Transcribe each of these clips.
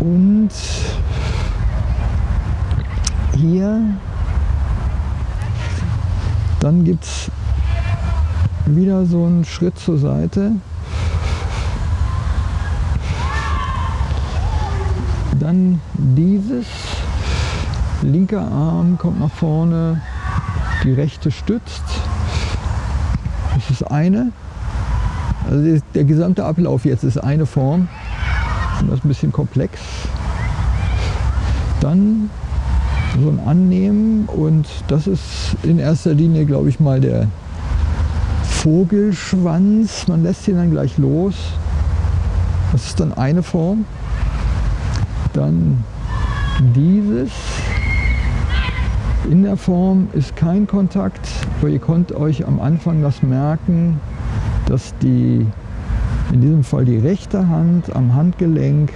Und hier, dann gibt es wieder so einen Schritt zur Seite. Dann dieses, linker Arm kommt nach vorne, die rechte stützt. Das ist eine. Also der gesamte Ablauf jetzt ist eine Form. Das ist ein bisschen komplex. Dann so ein Annehmen und das ist in erster Linie, glaube ich mal, der Vogelschwanz. Man lässt ihn dann gleich los. Das ist dann eine Form. Dann dieses. In der Form ist kein Kontakt, aber ihr könnt euch am Anfang das merken, dass die, in diesem Fall die rechte Hand am Handgelenk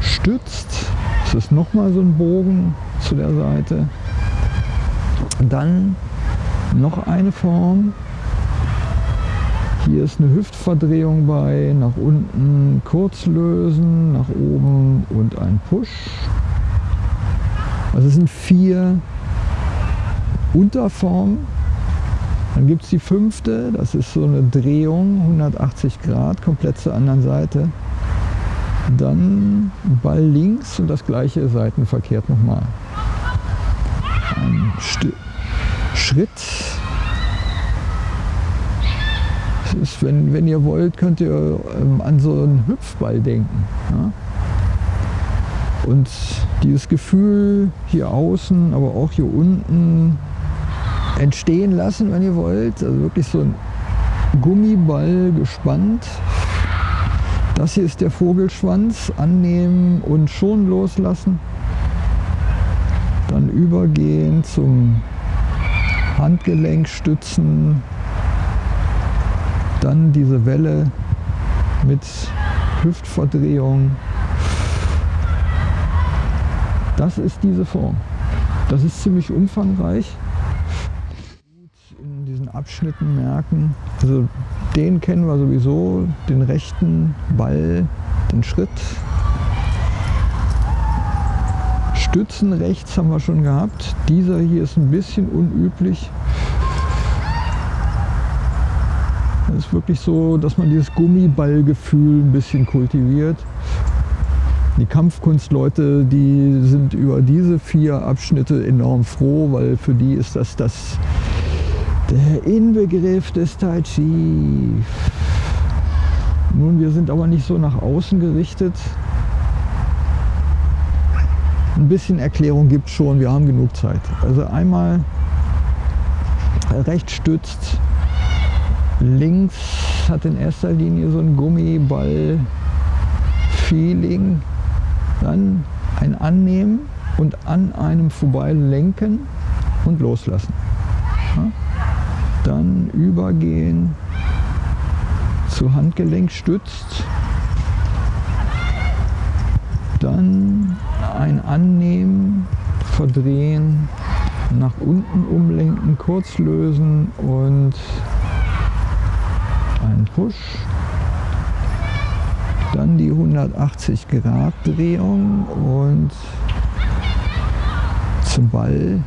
stützt. Es ist nochmal so ein Bogen zu der Seite. Dann noch eine Form. Hier ist eine Hüftverdrehung bei, nach unten kurz lösen, nach oben und ein Push. Also es sind vier Unterformen. Dann gibt es die fünfte, das ist so eine Drehung, 180 Grad, komplett zur anderen Seite. Dann Ball links und das gleiche seitenverkehrt nochmal. Ein St Schritt ist, wenn, wenn ihr wollt, könnt ihr ähm, an so einen Hüpfball denken. Ja? Und dieses Gefühl hier außen, aber auch hier unten entstehen lassen, wenn ihr wollt. Also wirklich so ein Gummiball gespannt. Das hier ist der Vogelschwanz. Annehmen und schon loslassen. Dann übergehen zum Handgelenk stützen, dann diese Welle mit Hüftverdrehung. Das ist diese Form. Das ist ziemlich umfangreich. Abschnitten merken, also den kennen wir sowieso, den rechten Ball, den Schritt. Stützen rechts haben wir schon gehabt. Dieser hier ist ein bisschen unüblich. Es ist wirklich so, dass man dieses Gummiballgefühl ein bisschen kultiviert. Die Kampfkunstleute, die sind über diese vier Abschnitte enorm froh, weil für die ist das, das der Inbegriff des Tai Chi. Nun, wir sind aber nicht so nach außen gerichtet. Ein bisschen Erklärung gibt schon, wir haben genug Zeit. Also einmal rechts stützt, Links hat in erster Linie so ein Gummiball-Feeling. Dann ein Annehmen und an einem vorbei lenken und loslassen. Ja? Dann übergehen zu Handgelenk stützt. Dann ein Annehmen, verdrehen, nach unten umlenken, kurz lösen und einen Push, dann die 180 Grad Drehung und zum Ball